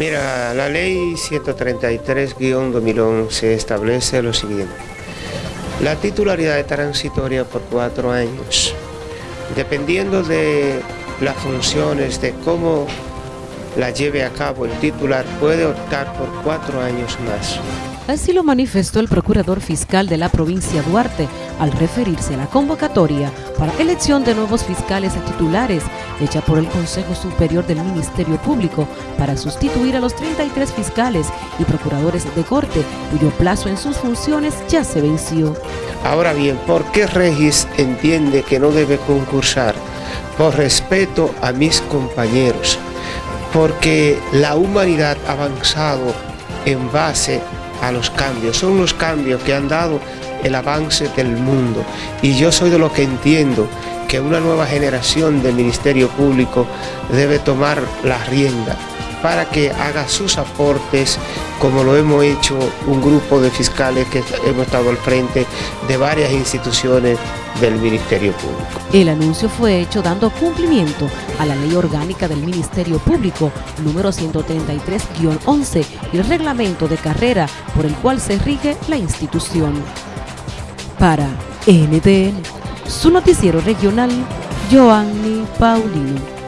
Mira, la ley 133-2011 establece lo siguiente. La titularidad es transitoria por cuatro años. Dependiendo de las funciones, de cómo la lleve a cabo el titular, puede optar por cuatro años más. Así lo manifestó el procurador fiscal de la provincia Duarte al referirse a la convocatoria para elección de nuevos fiscales titulares hecha por el Consejo Superior del Ministerio Público para sustituir a los 33 fiscales y procuradores de corte cuyo plazo en sus funciones ya se venció. Ahora bien, ¿por qué Regis entiende que no debe concursar? Por respeto a mis compañeros, porque la humanidad ha avanzado en base a los cambios, son los cambios que han dado el avance del mundo. Y yo soy de lo que entiendo que una nueva generación del Ministerio Público debe tomar la rienda para que haga sus aportes como lo hemos hecho un grupo de fiscales que hemos estado al frente de varias instituciones del Ministerio Público. El anuncio fue hecho dando cumplimiento a la Ley Orgánica del Ministerio Público número 133-11 y el reglamento de carrera por el cual se rige la institución. Para NTN, su noticiero regional, Joanny Paulino.